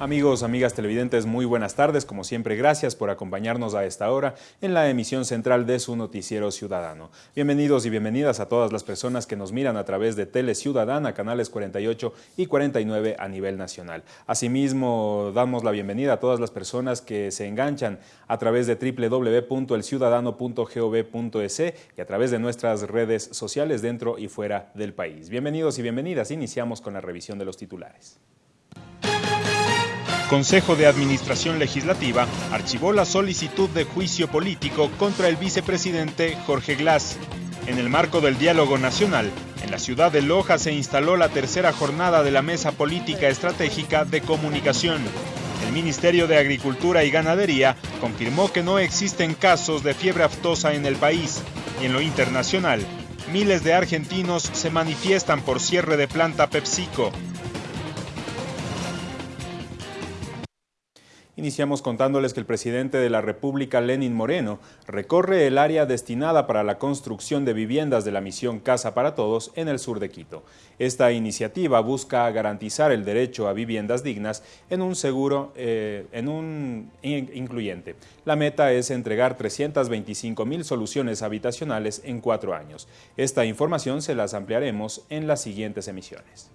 Amigos, amigas televidentes, muy buenas tardes. Como siempre, gracias por acompañarnos a esta hora en la emisión central de su noticiero ciudadano. Bienvenidos y bienvenidas a todas las personas que nos miran a través de Tele Ciudadana, canales 48 y 49 a nivel nacional. Asimismo, damos la bienvenida a todas las personas que se enganchan a través de www.elciudadano.gov.es y a través de nuestras redes sociales dentro y fuera del país. Bienvenidos y bienvenidas. Iniciamos con la revisión de los titulares. Consejo de Administración Legislativa archivó la solicitud de juicio político contra el vicepresidente Jorge Glass. En el marco del diálogo nacional, en la ciudad de Loja se instaló la tercera jornada de la Mesa Política Estratégica de Comunicación. El Ministerio de Agricultura y Ganadería confirmó que no existen casos de fiebre aftosa en el país y en lo internacional, miles de argentinos se manifiestan por cierre de planta PepsiCo. Iniciamos contándoles que el presidente de la República, Lenin Moreno, recorre el área destinada para la construcción de viviendas de la misión Casa para Todos en el sur de Quito. Esta iniciativa busca garantizar el derecho a viviendas dignas en un seguro, eh, en un incluyente. La meta es entregar 325 mil soluciones habitacionales en cuatro años. Esta información se las ampliaremos en las siguientes emisiones.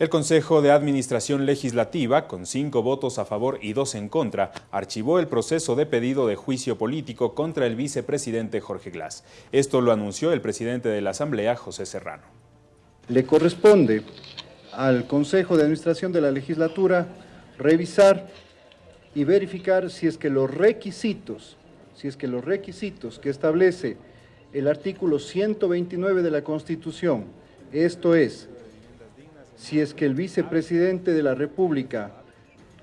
El Consejo de Administración Legislativa, con cinco votos a favor y dos en contra, archivó el proceso de pedido de juicio político contra el vicepresidente Jorge Glass. Esto lo anunció el presidente de la Asamblea, José Serrano. Le corresponde al Consejo de Administración de la Legislatura revisar y verificar si es que los requisitos, si es que los requisitos que establece el artículo 129 de la Constitución, esto es, si es que el vicepresidente de la República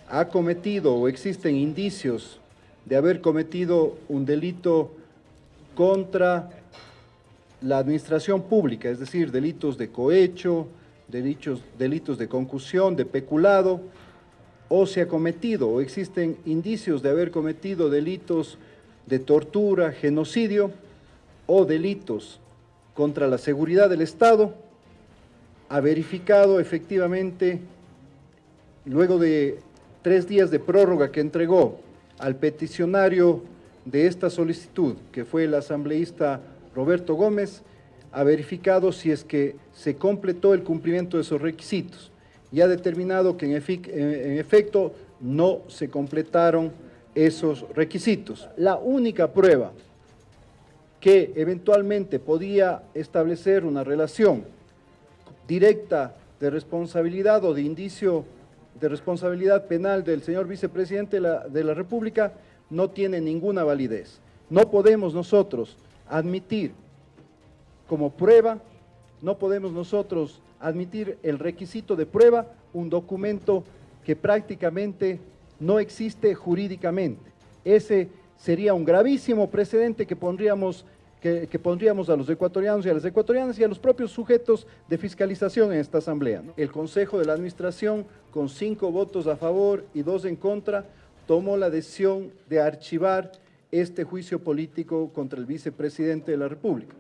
ha cometido o existen indicios de haber cometido un delito contra la administración pública, es decir, delitos de cohecho, delitos, de concusión, de peculado, o se ha cometido o existen indicios de haber cometido delitos de tortura, genocidio o delitos contra la seguridad del Estado, ha verificado efectivamente, luego de tres días de prórroga que entregó al peticionario de esta solicitud, que fue el asambleísta Roberto Gómez, ha verificado si es que se completó el cumplimiento de esos requisitos y ha determinado que en, en efecto no se completaron esos requisitos. La única prueba que eventualmente podía establecer una relación directa de responsabilidad o de indicio de responsabilidad penal del señor vicepresidente de la, República no tiene ninguna validez. No podemos nosotros admitir como prueba, no podemos nosotros admitir el requisito de prueba un documento que prácticamente no existe jurídicamente. Ese sería un gravísimo precedente que pondríamos que, pondríamos a los ecuatorianos y a las ecuatorianas y a los propios sujetos de fiscalización en esta asamblea. El Consejo de la Administración, con cinco votos a favor y dos en contra, tomó la decisión de archivar este juicio político contra el vicepresidente de la República.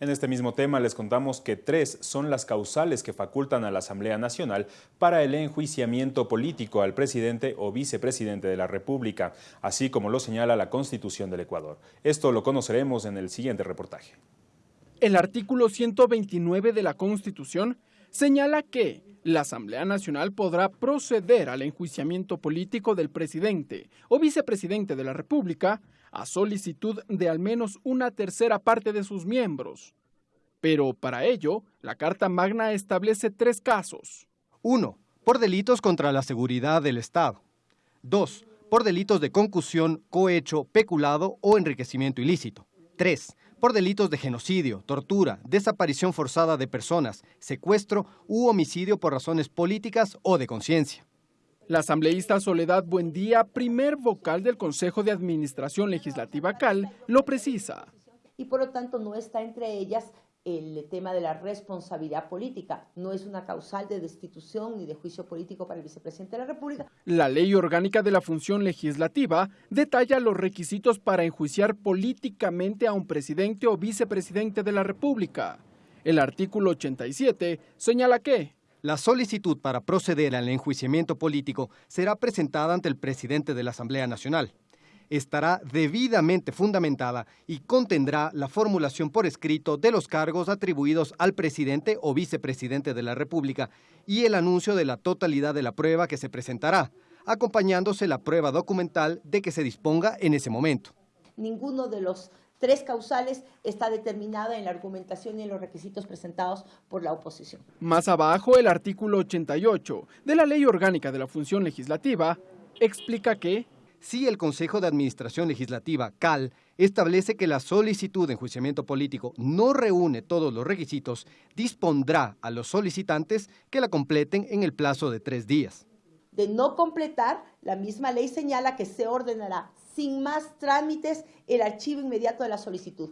En este mismo tema les contamos que tres son las causales que facultan a la Asamblea Nacional para el enjuiciamiento político al presidente o vicepresidente de la República, así como lo señala la Constitución del Ecuador. Esto lo conoceremos en el siguiente reportaje. El artículo 129 de la Constitución señala que la Asamblea Nacional podrá proceder al enjuiciamiento político del presidente o vicepresidente de la República a solicitud de al menos una tercera parte de sus miembros. Pero para ello, la Carta Magna establece tres casos. 1. Por delitos contra la seguridad del Estado. 2. Por delitos de concusión, cohecho, peculado o enriquecimiento ilícito. 3. Por delitos de genocidio, tortura, desaparición forzada de personas, secuestro u homicidio por razones políticas o de conciencia. La asambleísta Soledad Buendía, primer vocal del Consejo de Administración Legislativa CAL, lo precisa. Y por lo tanto no está entre ellas el tema de la responsabilidad política. No es una causal de destitución ni de juicio político para el vicepresidente de la República. La ley orgánica de la función legislativa detalla los requisitos para enjuiciar políticamente a un presidente o vicepresidente de la República. El artículo 87 señala que La solicitud para proceder al enjuiciamiento político será presentada ante el presidente de la Asamblea Nacional. Estará debidamente fundamentada y contendrá la formulación por escrito de los cargos atribuidos al presidente o vicepresidente de la República y el anuncio de la totalidad de la prueba que se presentará, acompañándose la prueba documental de que se disponga en ese momento. Ninguno de los tres causales está determinada en la argumentación y en los requisitos presentados por la oposición. Más abajo, el artículo 88 de la Ley Orgánica de la Función Legislativa explica que si el Consejo de Administración Legislativa, CAL, establece que la solicitud de enjuiciamiento político no reúne todos los requisitos, dispondrá a los solicitantes que la completen en el plazo de tres días. De no completar, la misma ley señala que se ordenará sin más trámites el archivo inmediato de la solicitud.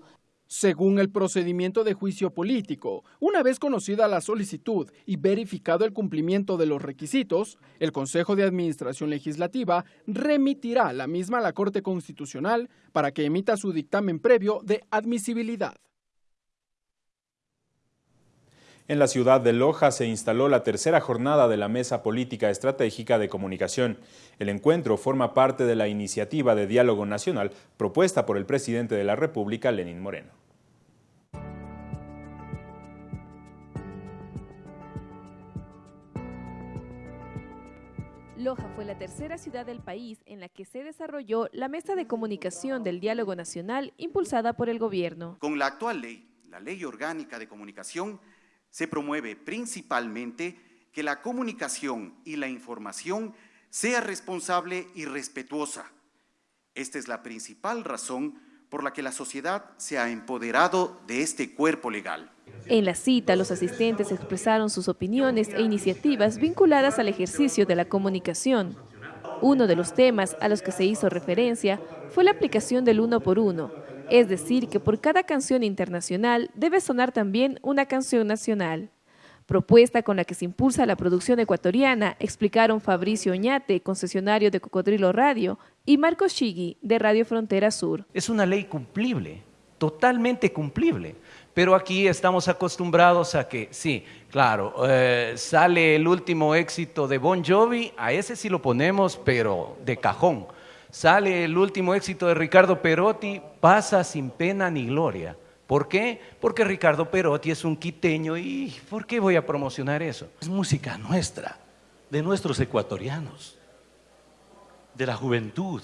Según el procedimiento de juicio político, una vez conocida la solicitud y verificado el cumplimiento de los requisitos, el Consejo de Administración Legislativa remitirá la misma a la Corte Constitucional para que emita su dictamen previo de admisibilidad. En la ciudad de Loja se instaló la tercera jornada de la Mesa Política Estratégica de Comunicación. El encuentro forma parte de la iniciativa de diálogo nacional propuesta por el presidente de la República, Lenín Moreno. Loja fue la tercera ciudad del país en la que se desarrolló la mesa de comunicación del diálogo nacional impulsada por el gobierno. Con la actual ley, la Ley Orgánica de Comunicación, se promueve principalmente que la comunicación y la información sea responsable y respetuosa. Esta es la principal razón por la que la sociedad se ha empoderado de este cuerpo legal. En la cita, los asistentes expresaron sus opiniones e iniciativas vinculadas al ejercicio de la comunicación. Uno de los temas a los que se hizo referencia fue la aplicación del uno por uno, es decir, que por cada canción internacional debe sonar también una canción nacional. Propuesta con la que se impulsa la producción ecuatoriana, explicaron Fabricio Oñate, concesionario de Cocodrilo Radio, y Marcos Chigui, de Radio Frontera Sur. Es una ley cumplible, totalmente cumplible. Pero aquí estamos acostumbrados a que, sí, claro, eh, sale el último éxito de Bon Jovi, a ese sí lo ponemos, pero de cajón sale el último éxito de Ricardo Perotti, pasa sin pena ni gloria. ¿Por qué? Porque Ricardo Perotti es un quiteño y ¿por qué voy a promocionar eso? Es música nuestra, de nuestros ecuatorianos, de la juventud.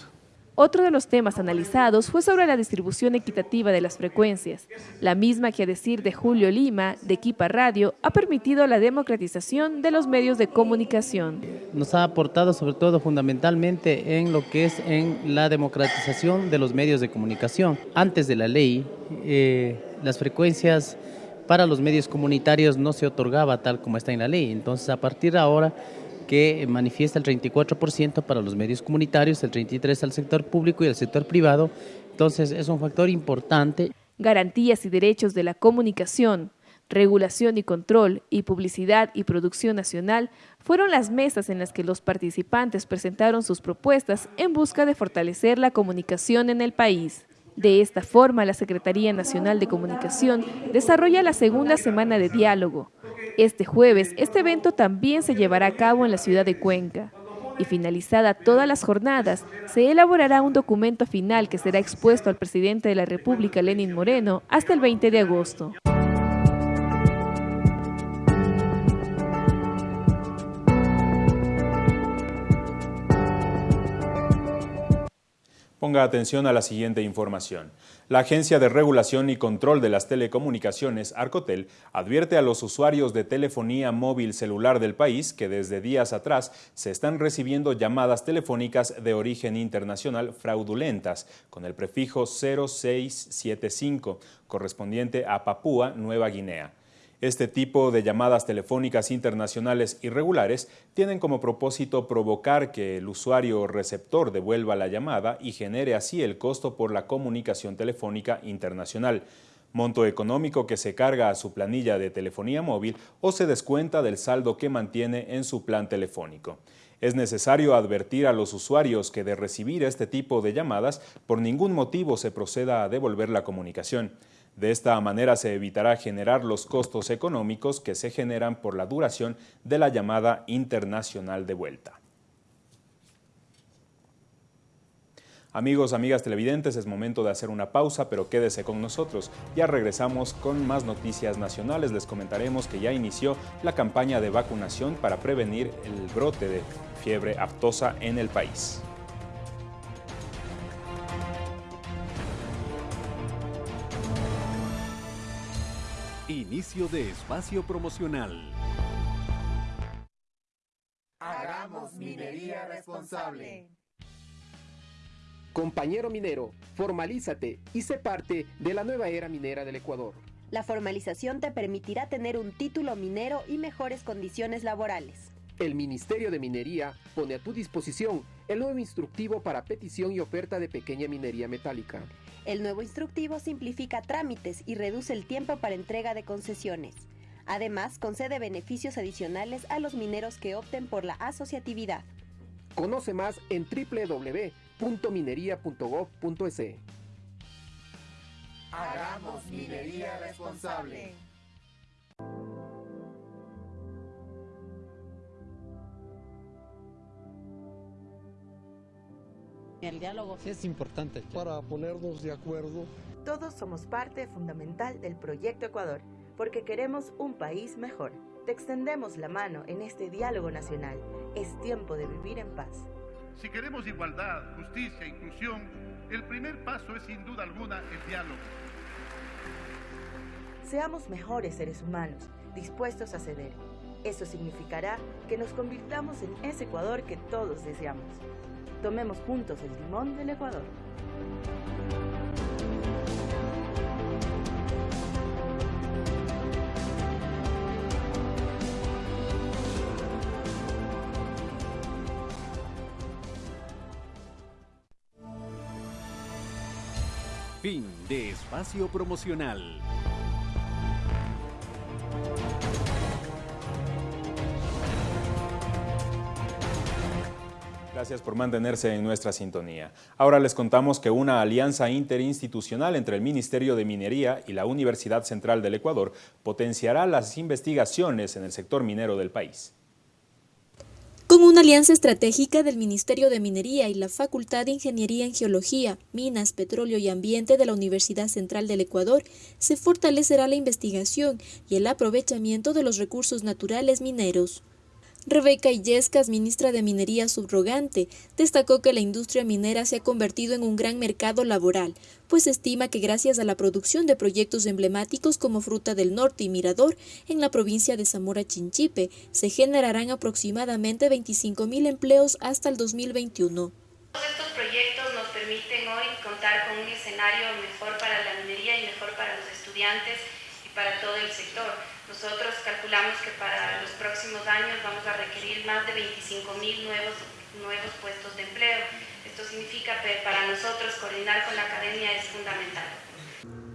Otro de los temas analizados fue sobre la distribución equitativa de las frecuencias, la misma que a decir de Julio Lima, de Equipa Radio, ha permitido la democratización de los medios de comunicación. Nos ha aportado sobre todo fundamentalmente en lo que es en la democratización de los medios de comunicación. Antes de la ley, eh, las frecuencias para los medios comunitarios no se otorgaba tal como está en la ley, entonces a partir de ahora que manifiesta el 34% para los medios comunitarios, el 33% al sector público y el sector privado. Entonces es un factor importante. Garantías y derechos de la comunicación, regulación y control y publicidad y producción nacional fueron las mesas en las que los participantes presentaron sus propuestas en busca de fortalecer la comunicación en el país. De esta forma, la Secretaría Nacional de Comunicación desarrolla la segunda semana de diálogo, este jueves, este evento también se llevará a cabo en la ciudad de Cuenca. Y finalizada todas las jornadas, se elaborará un documento final que será expuesto al presidente de la República, Lenin Moreno, hasta el 20 de agosto. Ponga atención a la siguiente información. La Agencia de Regulación y Control de las Telecomunicaciones, Arcotel, advierte a los usuarios de telefonía móvil celular del país que desde días atrás se están recibiendo llamadas telefónicas de origen internacional fraudulentas con el prefijo 0675 correspondiente a Papúa Nueva Guinea. Este tipo de llamadas telefónicas internacionales irregulares tienen como propósito provocar que el usuario receptor devuelva la llamada y genere así el costo por la comunicación telefónica internacional, monto económico que se carga a su planilla de telefonía móvil o se descuenta del saldo que mantiene en su plan telefónico. Es necesario advertir a los usuarios que de recibir este tipo de llamadas, por ningún motivo se proceda a devolver la comunicación. De esta manera se evitará generar los costos económicos que se generan por la duración de la llamada internacional de vuelta. Amigos, amigas televidentes, es momento de hacer una pausa, pero quédese con nosotros. Ya regresamos con más noticias nacionales. Les comentaremos que ya inició la campaña de vacunación para prevenir el brote de fiebre aftosa en el país. Inicio de espacio promocional. Hagamos minería responsable. Compañero minero, formalízate y sé parte de la nueva era minera del Ecuador. La formalización te permitirá tener un título minero y mejores condiciones laborales. El Ministerio de Minería pone a tu disposición el nuevo instructivo para petición y oferta de pequeña minería metálica. El nuevo instructivo simplifica trámites y reduce el tiempo para entrega de concesiones. Además, concede beneficios adicionales a los mineros que opten por la asociatividad. Conoce más en www.minería.gov.es. Hagamos minería responsable. El diálogo es importante para ponernos de acuerdo. Todos somos parte fundamental del proyecto Ecuador, porque queremos un país mejor. Te extendemos la mano en este diálogo nacional. Es tiempo de vivir en paz. Si queremos igualdad, justicia, inclusión, el primer paso es sin duda alguna el diálogo. Seamos mejores seres humanos, dispuestos a ceder. Eso significará que nos convirtamos en ese Ecuador que todos deseamos. Tomemos juntos el timón del Ecuador. Fin de espacio promocional. Gracias por mantenerse en nuestra sintonía. Ahora les contamos que una alianza interinstitucional entre el Ministerio de Minería y la Universidad Central del Ecuador potenciará las investigaciones en el sector minero del país. Con una alianza estratégica del Ministerio de Minería y la Facultad de Ingeniería en Geología, Minas, Petróleo y Ambiente de la Universidad Central del Ecuador, se fortalecerá la investigación y el aprovechamiento de los recursos naturales mineros. Rebeca Illescas, ministra de Minería subrogante, destacó que la industria minera se ha convertido en un gran mercado laboral, pues estima que gracias a la producción de proyectos emblemáticos como Fruta del Norte y Mirador en la provincia de Zamora Chinchipe, se generarán aproximadamente 25.000 empleos hasta el 2021. Estos proyectos nos permiten hoy contar con un escenario mejor para la minería y mejor para los estudiantes y para todo el sector. Nosotros calculamos que para los próximos años vamos a requerir más de 25 mil nuevos, nuevos puestos de empleo. Esto significa que para nosotros coordinar con la academia es fundamental.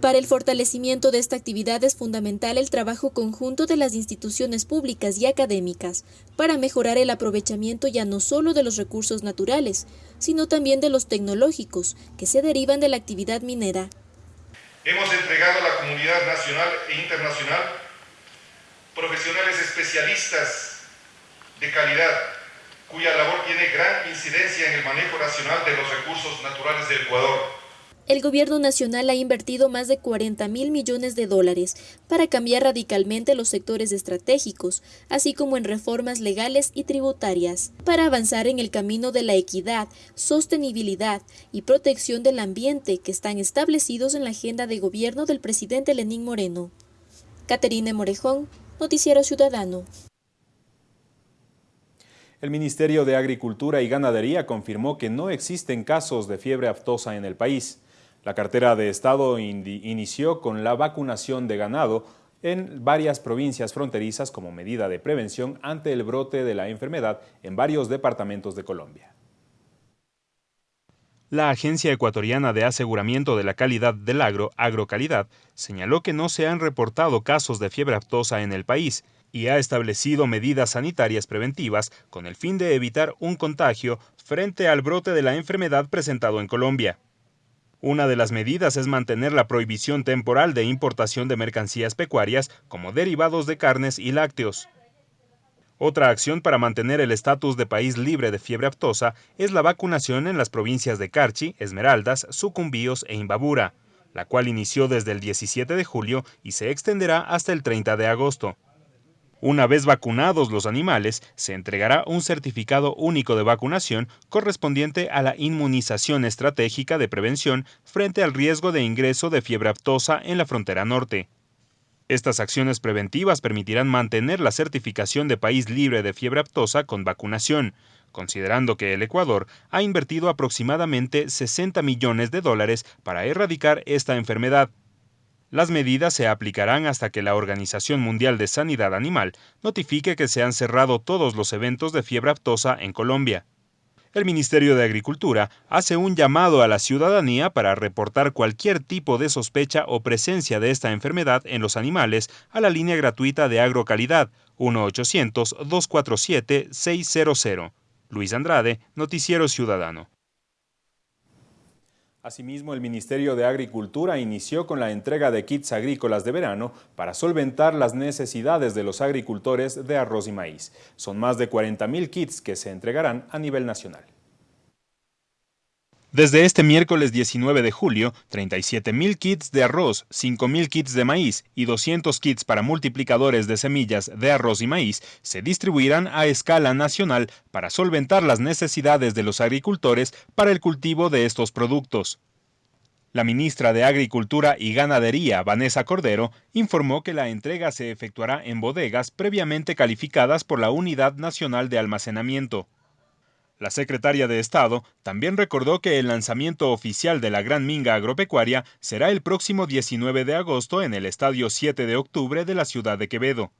Para el fortalecimiento de esta actividad es fundamental el trabajo conjunto de las instituciones públicas y académicas para mejorar el aprovechamiento ya no solo de los recursos naturales, sino también de los tecnológicos que se derivan de la actividad minera. Hemos entregado a la comunidad nacional e internacional profesionales especialistas de calidad, cuya labor tiene gran incidencia en el manejo racional de los recursos naturales del Ecuador. El gobierno nacional ha invertido más de 40 mil millones de dólares para cambiar radicalmente los sectores estratégicos, así como en reformas legales y tributarias, para avanzar en el camino de la equidad, sostenibilidad y protección del ambiente que están establecidos en la agenda de gobierno del presidente Lenín Moreno. Caterina Morejón, Noticiero Ciudadano. El Ministerio de Agricultura y Ganadería confirmó que no existen casos de fiebre aftosa en el país. La cartera de Estado inició con la vacunación de ganado en varias provincias fronterizas como medida de prevención ante el brote de la enfermedad en varios departamentos de Colombia. La Agencia Ecuatoriana de Aseguramiento de la Calidad del Agro, Agrocalidad, señaló que no se han reportado casos de fiebre aftosa en el país y ha establecido medidas sanitarias preventivas con el fin de evitar un contagio frente al brote de la enfermedad presentado en Colombia. Una de las medidas es mantener la prohibición temporal de importación de mercancías pecuarias como derivados de carnes y lácteos. Otra acción para mantener el estatus de país libre de fiebre aftosa es la vacunación en las provincias de Carchi, Esmeraldas, Sucumbíos e Imbabura, la cual inició desde el 17 de julio y se extenderá hasta el 30 de agosto. Una vez vacunados los animales, se entregará un certificado único de vacunación correspondiente a la inmunización estratégica de prevención frente al riesgo de ingreso de fiebre aftosa en la frontera norte. Estas acciones preventivas permitirán mantener la certificación de país libre de fiebre aftosa con vacunación, considerando que el Ecuador ha invertido aproximadamente 60 millones de dólares para erradicar esta enfermedad, las medidas se aplicarán hasta que la Organización Mundial de Sanidad Animal notifique que se han cerrado todos los eventos de fiebre aftosa en Colombia. El Ministerio de Agricultura hace un llamado a la ciudadanía para reportar cualquier tipo de sospecha o presencia de esta enfermedad en los animales a la línea gratuita de agrocalidad 1-800-247-600. Luis Andrade, Noticiero Ciudadano. Asimismo, el Ministerio de Agricultura inició con la entrega de kits agrícolas de verano para solventar las necesidades de los agricultores de arroz y maíz. Son más de 40.000 kits que se entregarán a nivel nacional. Desde este miércoles 19 de julio, 37.000 kits de arroz, 5.000 kits de maíz y 200 kits para multiplicadores de semillas de arroz y maíz se distribuirán a escala nacional para solventar las necesidades de los agricultores para el cultivo de estos productos. La ministra de Agricultura y Ganadería, Vanessa Cordero, informó que la entrega se efectuará en bodegas previamente calificadas por la Unidad Nacional de Almacenamiento. La secretaria de Estado también recordó que el lanzamiento oficial de la Gran Minga Agropecuaria será el próximo 19 de agosto en el Estadio 7 de octubre de la ciudad de Quevedo.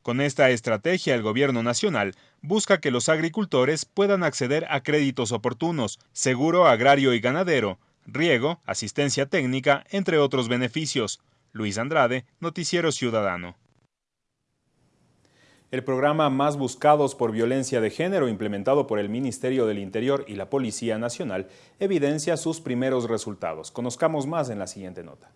Con esta estrategia, el Gobierno Nacional busca que los agricultores puedan acceder a créditos oportunos, seguro agrario y ganadero, riego, asistencia técnica, entre otros beneficios. Luis Andrade, Noticiero Ciudadano. El programa Más Buscados por Violencia de Género, implementado por el Ministerio del Interior y la Policía Nacional, evidencia sus primeros resultados. Conozcamos más en la siguiente nota.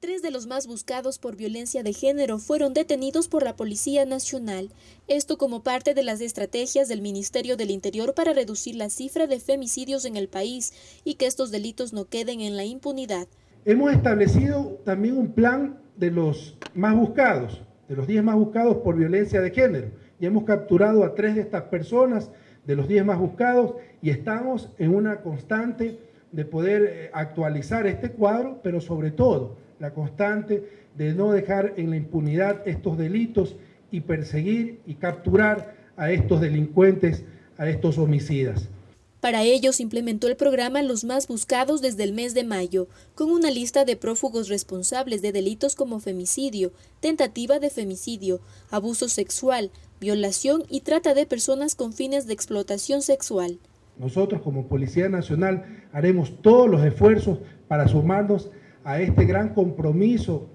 Tres de los más buscados por violencia de género fueron detenidos por la Policía Nacional, esto como parte de las estrategias del Ministerio del Interior para reducir la cifra de femicidios en el país y que estos delitos no queden en la impunidad. Hemos establecido también un plan de los más buscados, de los 10 más buscados por violencia de género. Y hemos capturado a tres de estas personas de los 10 más buscados y estamos en una constante de poder eh, actualizar este cuadro, pero sobre todo la constante de no dejar en la impunidad estos delitos y perseguir y capturar a estos delincuentes, a estos homicidas. Para ello se implementó el programa Los Más Buscados desde el mes de mayo, con una lista de prófugos responsables de delitos como femicidio, tentativa de femicidio, abuso sexual, violación y trata de personas con fines de explotación sexual. Nosotros como Policía Nacional haremos todos los esfuerzos para sumarnos a este gran compromiso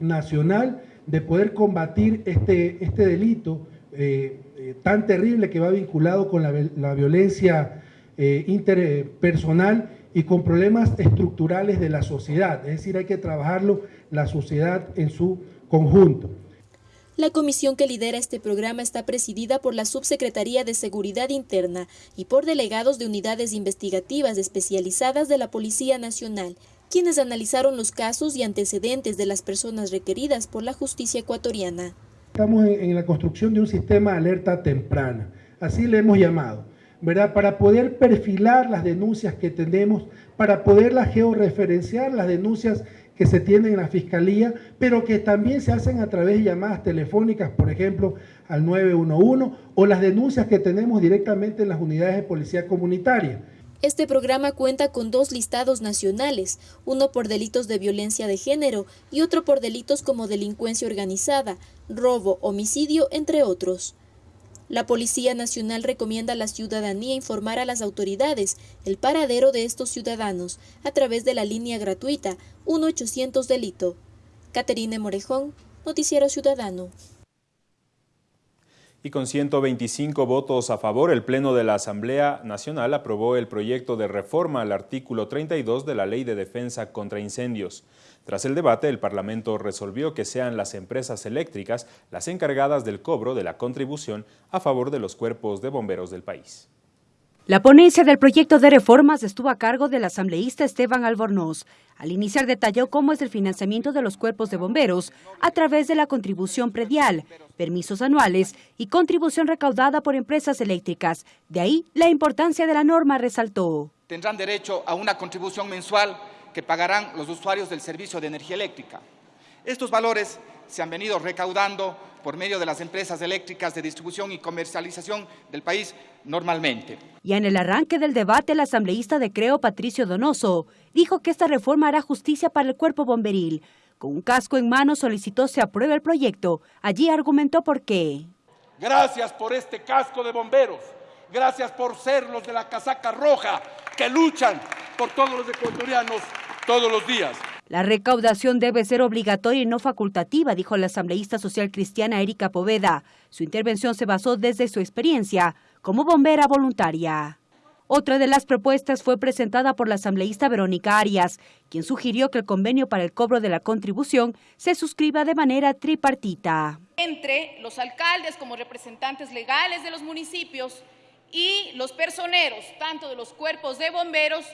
nacional de poder combatir este, este delito eh, eh, tan terrible que va vinculado con la, la violencia eh, interpersonal y con problemas estructurales de la sociedad. Es decir, hay que trabajarlo la sociedad en su conjunto. La comisión que lidera este programa está presidida por la Subsecretaría de Seguridad Interna y por delegados de unidades investigativas especializadas de la Policía Nacional, quienes analizaron los casos y antecedentes de las personas requeridas por la justicia ecuatoriana. Estamos en la construcción de un sistema de alerta temprana, así le hemos llamado ¿verdad? Para poder perfilar las denuncias que tenemos, para poderlas georreferenciar, las denuncias que se tienen en la Fiscalía, pero que también se hacen a través de llamadas telefónicas, por ejemplo, al 911, o las denuncias que tenemos directamente en las unidades de policía comunitaria. Este programa cuenta con dos listados nacionales, uno por delitos de violencia de género y otro por delitos como delincuencia organizada, robo, homicidio, entre otros. La Policía Nacional recomienda a la ciudadanía informar a las autoridades el paradero de estos ciudadanos a través de la línea gratuita 1-800 Delito. Caterine Morejón, Noticiero Ciudadano. Y con 125 votos a favor, el Pleno de la Asamblea Nacional aprobó el proyecto de reforma al artículo 32 de la Ley de Defensa contra Incendios. Tras el debate, el Parlamento resolvió que sean las empresas eléctricas las encargadas del cobro de la contribución a favor de los cuerpos de bomberos del país. La ponencia del proyecto de reformas estuvo a cargo del asambleísta Esteban Albornoz. Al iniciar detalló cómo es el financiamiento de los cuerpos de bomberos a través de la contribución predial, permisos anuales y contribución recaudada por empresas eléctricas. De ahí la importancia de la norma resaltó. Tendrán derecho a una contribución mensual que pagarán los usuarios del servicio de energía eléctrica. Estos valores se han venido recaudando por medio de las empresas eléctricas de distribución y comercialización del país normalmente. Ya en el arranque del debate, el asambleísta de Creo, Patricio Donoso, dijo que esta reforma hará justicia para el cuerpo bomberil. Con un casco en mano solicitó se apruebe el proyecto. Allí argumentó por qué. Gracias por este casco de bomberos. Gracias por ser los de la casaca roja que luchan por todos los ecuatorianos todos los días. La recaudación debe ser obligatoria y no facultativa, dijo la asambleísta social cristiana Erika Poveda. Su intervención se basó desde su experiencia como bombera voluntaria. Otra de las propuestas fue presentada por la asambleísta Verónica Arias, quien sugirió que el convenio para el cobro de la contribución se suscriba de manera tripartita. Entre los alcaldes como representantes legales de los municipios y los personeros, tanto de los cuerpos de bomberos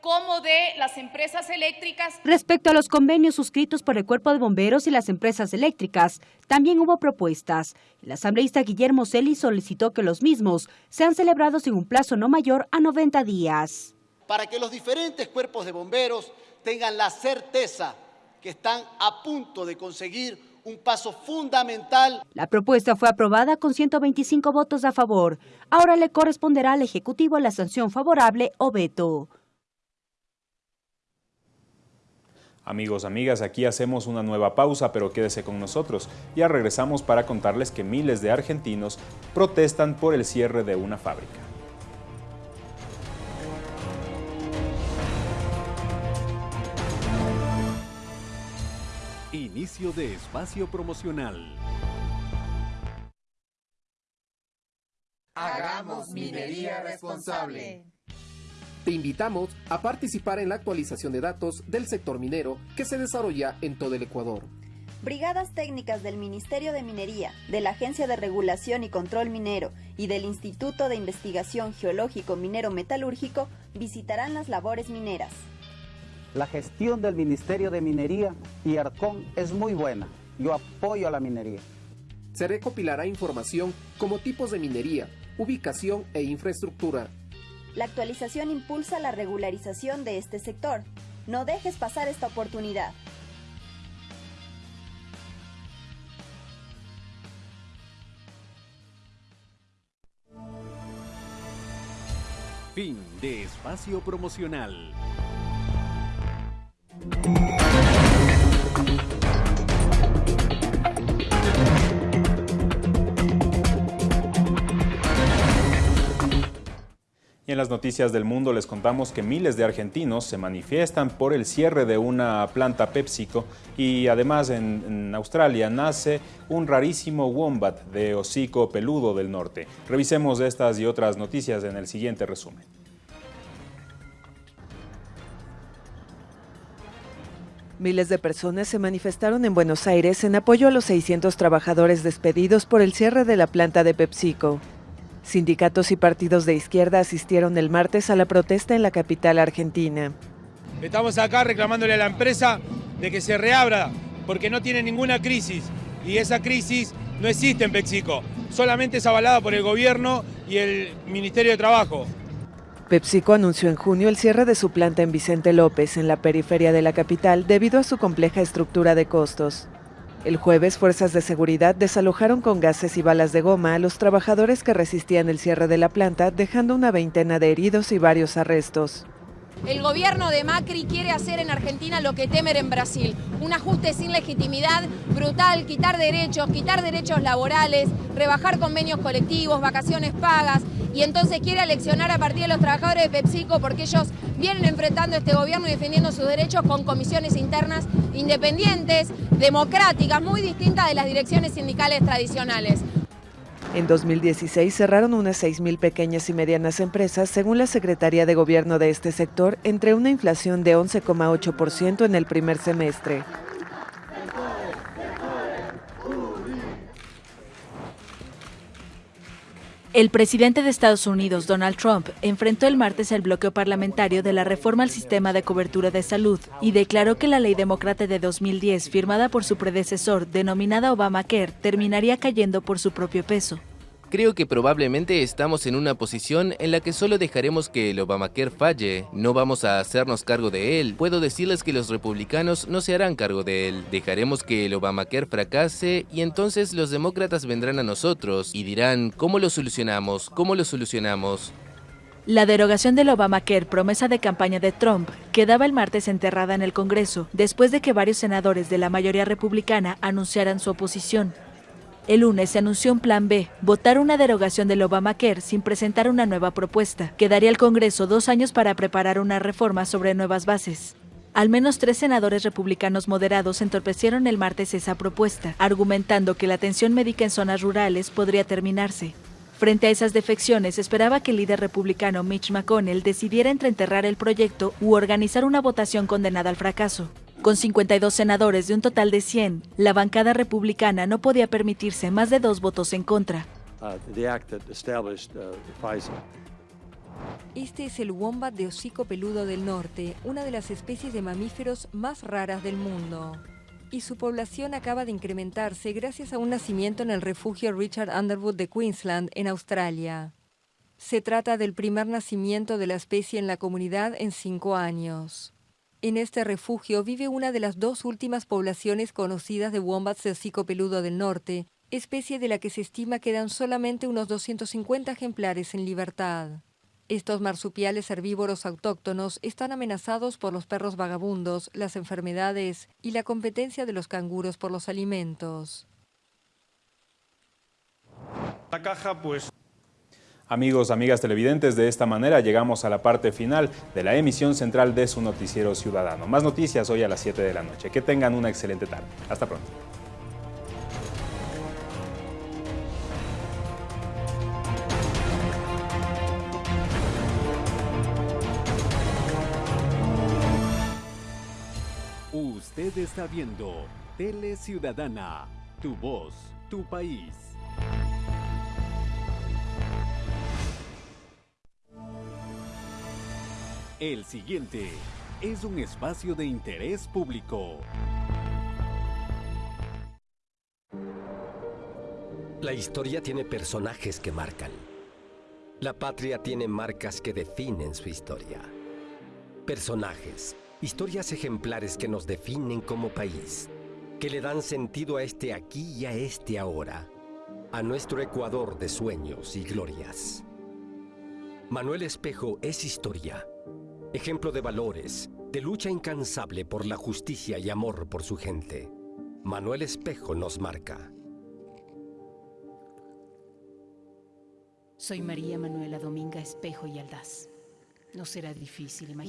como de las empresas eléctricas. Respecto a los convenios suscritos por el Cuerpo de Bomberos y las empresas eléctricas, también hubo propuestas. El asambleísta Guillermo Celi solicitó que los mismos sean celebrados en un plazo no mayor a 90 días. Para que los diferentes cuerpos de bomberos tengan la certeza que están a punto de conseguir un paso fundamental. La propuesta fue aprobada con 125 votos a favor. Ahora le corresponderá al Ejecutivo la sanción favorable o veto. Amigos, amigas, aquí hacemos una nueva pausa, pero quédese con nosotros. Ya regresamos para contarles que miles de argentinos protestan por el cierre de una fábrica. Inicio de espacio promocional. Hagamos minería responsable. Te invitamos a participar en la actualización de datos del sector minero que se desarrolla en todo el Ecuador. Brigadas técnicas del Ministerio de Minería, de la Agencia de Regulación y Control Minero y del Instituto de Investigación Geológico Minero Metalúrgico visitarán las labores mineras. La gestión del Ministerio de Minería y ARCON es muy buena. Yo apoyo a la minería. Se recopilará información como tipos de minería, ubicación e infraestructura, la actualización impulsa la regularización de este sector. No dejes pasar esta oportunidad. Fin de espacio promocional. Y en las noticias del mundo les contamos que miles de argentinos se manifiestan por el cierre de una planta PepsiCo y además en, en, Australia nace un rarísimo wombat de hocico peludo del norte. Revisemos estas y otras noticias en el siguiente resumen. Miles de personas se manifestaron en Buenos Aires en apoyo a los 600 trabajadores despedidos por el cierre de la planta de PepsiCo. Sindicatos y partidos de izquierda asistieron el martes a la protesta en la capital argentina. Estamos acá reclamándole a la empresa de que se reabra porque no tiene ninguna crisis y esa crisis no existe en PepsiCo, solamente es avalada por el gobierno y el Ministerio de Trabajo. PepsiCo anunció en junio el cierre de su planta en Vicente López, en la periferia de la capital, debido a su compleja estructura de costos. El jueves, fuerzas de seguridad desalojaron con gases y balas de goma a los trabajadores que resistían el cierre de la planta, dejando una veintena de heridos y varios arrestos. El gobierno de Macri quiere hacer en Argentina lo que Temer en Brasil, un ajuste sin legitimidad, brutal, quitar derechos, quitar derechos laborales, rebajar convenios colectivos, vacaciones pagas, y entonces quiere aleccionar a partir de los trabajadores de PepsiCo porque ellos vienen enfrentando a este gobierno y defendiendo sus derechos con comisiones internas independientes, democráticas, muy distintas de las direcciones sindicales tradicionales. En 2016 cerraron unas 6.000 pequeñas y medianas empresas, según la Secretaría de Gobierno de este sector, entre una inflación de 11,8% en el primer semestre. El presidente de Estados Unidos, Donald Trump, enfrentó el martes el bloqueo parlamentario de la reforma al sistema de cobertura de salud y declaró que la ley demócrata de 2010, firmada por su predecesor, denominada Obamacare, terminaría cayendo por su propio peso. Creo que probablemente estamos en una posición en la que solo dejaremos que el Obamacare falle, no vamos a hacernos cargo de él. Puedo decirles que los republicanos no se harán cargo de él. Dejaremos que el Obamacare fracase y entonces los demócratas vendrán a nosotros y dirán, ¿cómo lo solucionamos? ¿Cómo lo solucionamos? La derogación del Obamacare, promesa de campaña de Trump, quedaba el martes enterrada en el Congreso, después de que varios senadores de la mayoría republicana anunciaran su oposición. El lunes se anunció un plan B, votar una derogación del Obamacare sin presentar una nueva propuesta, que daría al Congreso dos años para preparar una reforma sobre nuevas bases. Al menos tres senadores republicanos moderados entorpecieron el martes esa propuesta, argumentando que la atención médica en zonas rurales podría terminarse. Frente a esas defecciones, esperaba que el líder republicano Mitch McConnell decidiera entre enterrar el proyecto u organizar una votación condenada al fracaso. Con 52 senadores de un total de 100, la bancada republicana no podía permitirse más de dos votos en contra. Este es el wombat de hocico peludo del norte, una de las especies de mamíferos más raras del mundo. Y su población acaba de incrementarse gracias a un nacimiento en el refugio Richard Underwood de Queensland, en Australia. Se trata del primer nacimiento de la especie en la comunidad en cinco años. En este refugio vive una de las dos últimas poblaciones conocidas de wombats de hocico peludo del norte, especie de la que se estima quedan solamente unos 250 ejemplares en libertad. Estos marsupiales herbívoros autóctonos están amenazados por los perros vagabundos, las enfermedades y la competencia de los canguros por los alimentos. La caja, pues Amigos, amigas televidentes, de esta manera llegamos a la parte final de la emisión central de su noticiero ciudadano. Más noticias hoy a las 7 de la noche. Que tengan una excelente tarde. Hasta pronto. Usted está viendo Tele Ciudadana, tu voz, tu país. El siguiente es un espacio de interés público. La historia tiene personajes que marcan. La patria tiene marcas que definen su historia. Personajes, historias ejemplares que nos definen como país, que le dan sentido a este aquí y a este ahora, a nuestro Ecuador de sueños y glorias. Manuel Espejo es historia ejemplo de valores, de lucha incansable por la justicia y amor por su gente. Manuel Espejo nos marca. Soy María Manuela Dominga Espejo y Aldaz. No será difícil imaginar.